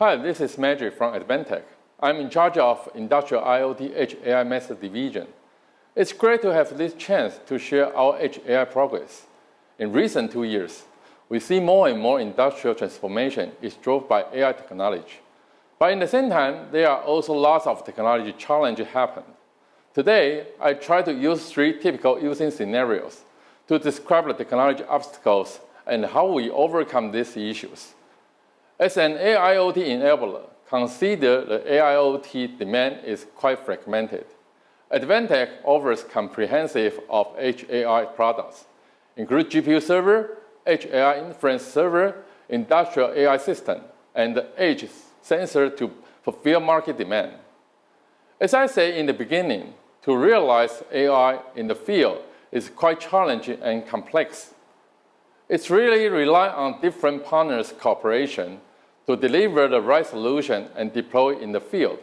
Hi, this is Magic from Advantech. I'm in charge of Industrial IoT Edge AI Master Division. It's great to have this chance to share our Edge AI progress. In recent two years, we see more and more industrial transformation is drove by AI technology. But in the same time, there are also lots of technology challenges happen. Today, I try to use three typical using scenarios to describe the technology obstacles and how we overcome these issues. As an AIoT enabler, consider the AIoT demand is quite fragmented. Advantech offers comprehensive of Edge AI products, include GPU server, Edge AI inference server, industrial AI system, and Edge sensor to fulfill market demand. As I said in the beginning, to realize AI in the field is quite challenging and complex. It's really rely on different partners' cooperation to deliver the right solution and deploy in the field.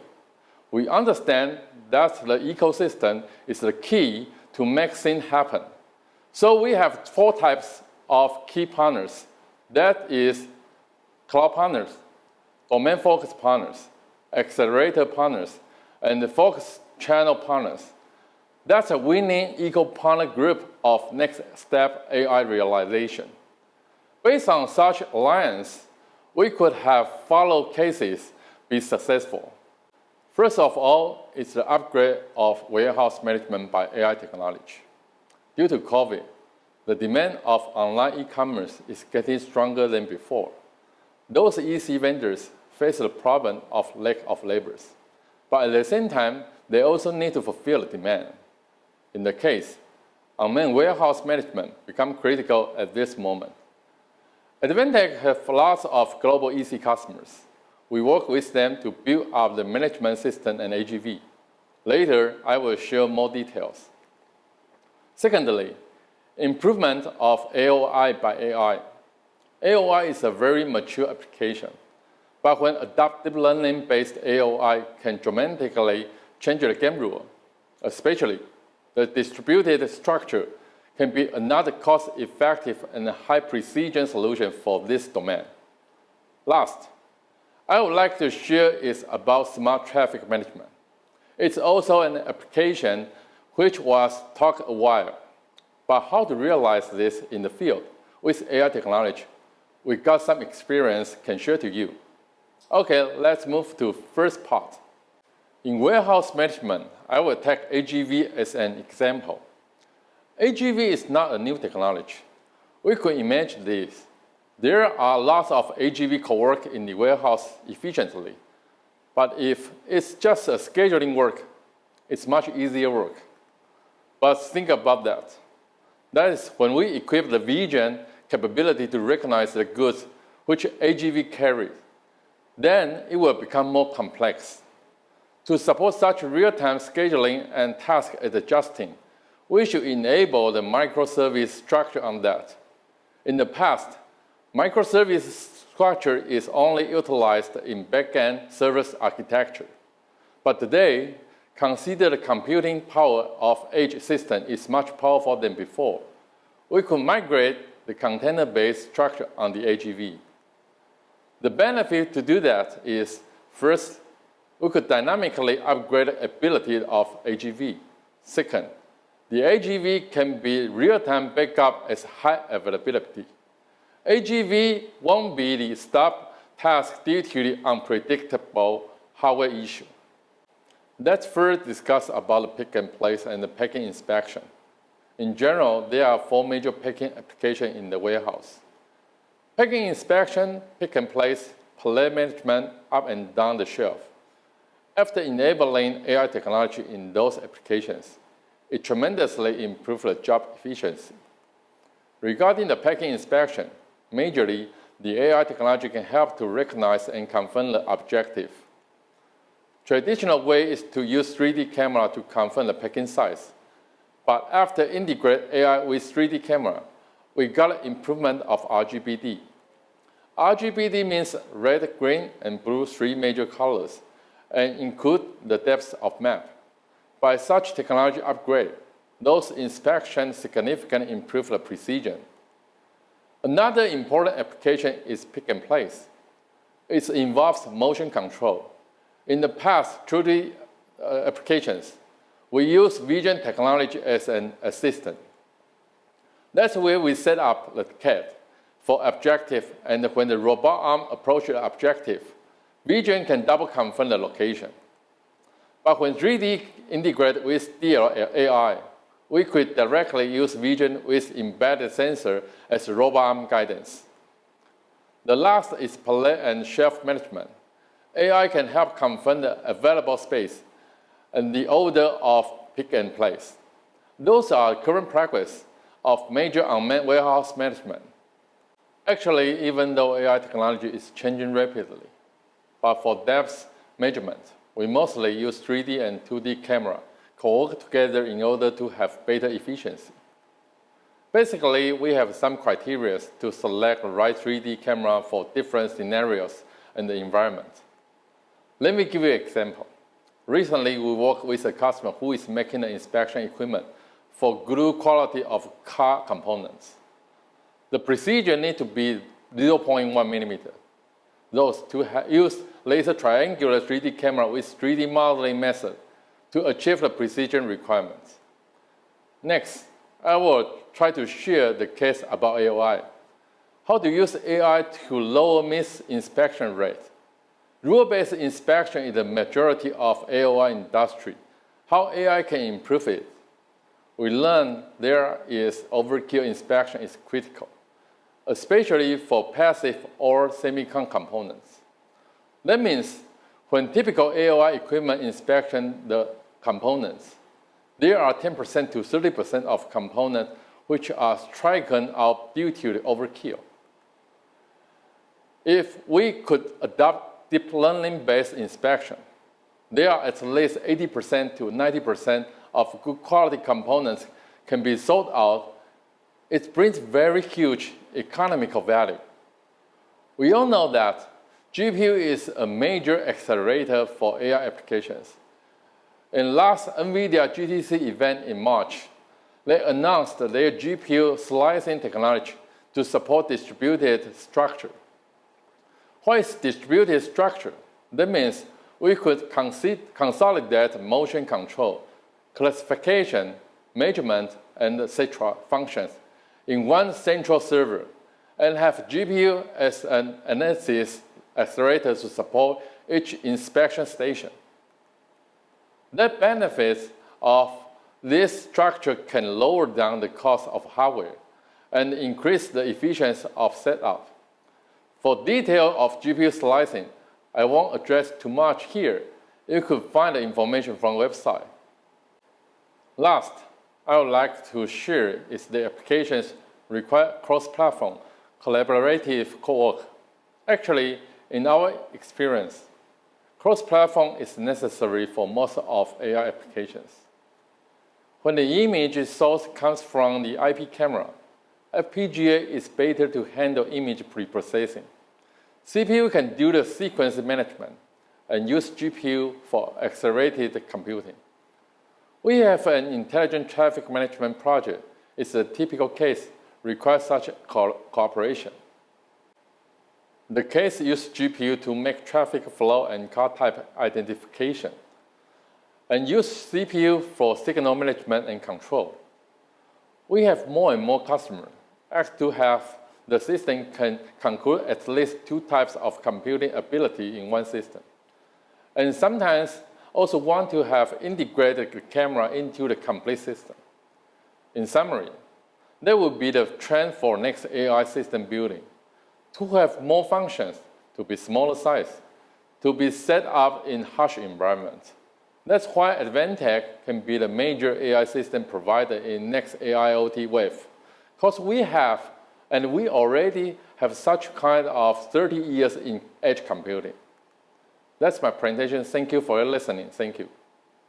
We understand that the ecosystem is the key to make things happen. So we have four types of key partners. That is cloud partners, domain-focused partners, accelerator partners, and focus channel partners. That's a winning eco-partner group of next step AI realization. Based on such alliance, we could have follow cases be successful. First of all, it's the upgrade of warehouse management by AI technology. Due to COVID, the demand of online e-commerce is getting stronger than before. Those EC vendors face the problem of lack of labors, but at the same time, they also need to fulfill the demand. In the case, unmanned warehouse management become critical at this moment. Advantech have lots of global EC customers. We work with them to build up the management system and AGV. Later, I will share more details. Secondly, improvement of AOI by AI. AOI is a very mature application, but when adaptive learning-based AOI can dramatically change the game rule, especially the distributed structure can be another cost-effective and high-precision solution for this domain. Last, I would like to share is about smart traffic management. It's also an application which was talked a while, but how to realize this in the field with AI technology? We got some experience can share to you. Okay, let's move to first part. In warehouse management, I will take AGV as an example. AGV is not a new technology. We could imagine this. There are lots of AGV co-work in the warehouse efficiently, but if it's just a scheduling work, it's much easier work. But think about that. That is when we equip the vision capability to recognize the goods which AGV carries, then it will become more complex. To support such real-time scheduling and task adjusting, we should enable the microservice structure on that. In the past, microservice structure is only utilized in back-end service architecture. But today, consider the computing power of edge system is much powerful than before. We could migrate the container-based structure on the AGV. The benefit to do that is, first, we could dynamically upgrade the ability of AGV. Second, the AGV can be real-time backup as high availability. AGV won't be the stop task due to the unpredictable hardware issue. Let's first discuss about the pick and place and the packing inspection. In general, there are four major packing applications in the warehouse. Packing inspection, pick and place, pallet management, up and down the shelf. After enabling AI technology in those applications, it tremendously improved the job efficiency. Regarding the packing inspection, majorly, the AI technology can help to recognize and confirm the objective. Traditional way is to use 3D camera to confirm the packing size. But after integrate AI with 3D camera, we got improvement of RGBD. RGBD means red, green, and blue, three major colors, and include the depth of map. By such technology upgrade, those inspections significantly improve the precision. Another important application is pick and place. It involves motion control. In the past, 3D uh, applications, we use vision technology as an assistant. That's where we set up the CAD for objective, and when the robot arm approaches the objective, vision can double confirm the location. But when 3D integrated with DL/AI, we could directly use vision with embedded sensor as robot arm guidance. The last is pallet and shelf management. AI can help confirm the available space and the order of pick and place. Those are current practice of major unmanned warehouse management. Actually, even though AI technology is changing rapidly, but for depth measurement, we mostly use 3D and 2D camera co-work together in order to have better efficiency. Basically, we have some criteria to select the right 3D camera for different scenarios and the environment. Let me give you an example. Recently, we worked with a customer who is making an inspection equipment for good quality of car components. The precision needs to be 0.1 millimeter. Those to use laser triangular 3D camera with 3D modeling method to achieve the precision requirements. Next, I will try to share the case about AI. How to use AI to lower miss inspection rate. Rule-based inspection is the majority of AOI industry. How AI can improve it? We learned there is overkill inspection is critical especially for passive or semicon components. That means when typical AOI equipment inspection the components, there are 10% to 30% of components which are stricken out due to the overkill. If we could adopt deep learning-based inspection, there are at least 80% to 90% of good quality components can be sold out. It brings very huge economical value. We all know that GPU is a major accelerator for AI applications. In last NVIDIA GTC event in March, they announced their GPU slicing technology to support distributed structure. What is distributed structure? That means we could consolidate motion control, classification, measurement, and etc. functions in one central server and have GPU as an analysis accelerator to support each inspection station. The benefits of this structure can lower down the cost of hardware and increase the efficiency of setup. For detail of GPU slicing, I won't address too much here. You could find the information from website. Last, I would like to share is the applications require cross-platform, collaborative co-work. Actually, in our experience, cross-platform is necessary for most of AI applications. When the image source comes from the IP camera, FPGA is better to handle image preprocessing. CPU can do the sequence management and use GPU for accelerated computing. We have an intelligent traffic management project. It's a typical case requires such co cooperation. The case uses GPU to make traffic flow and car type identification, and use CPU for signal management and control. We have more and more customers ask to have the system can conclude at least two types of computing ability in one system. And sometimes also want to have integrated camera into the complete system. In summary, that will be the trend for next AI system building. To have more functions, to be smaller size, to be set up in harsh environments. That's why Advantech can be the major AI system provider in next AIoT wave. Because we have, and we already have such kind of 30 years in edge computing. That's my presentation. Thank you for your listening. Thank you.